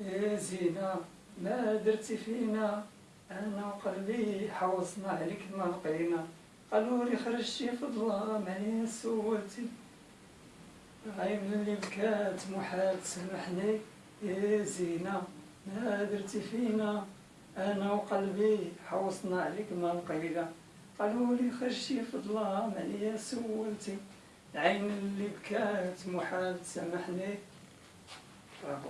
يا زينة ما درتي فينا. أنا وقلبي حوصنا عليك ما لقينا قالوا لي خرجتي في الظلام عليا سولتي عين اللي بكات محال تسامحني يا زينة ما درتي فينا. أنا وقلبي حوصنا عليك ما لقينا قالوا لي خرجتي في الظلام عليا سولتي العين اللي بكات محال تسامحني برافو.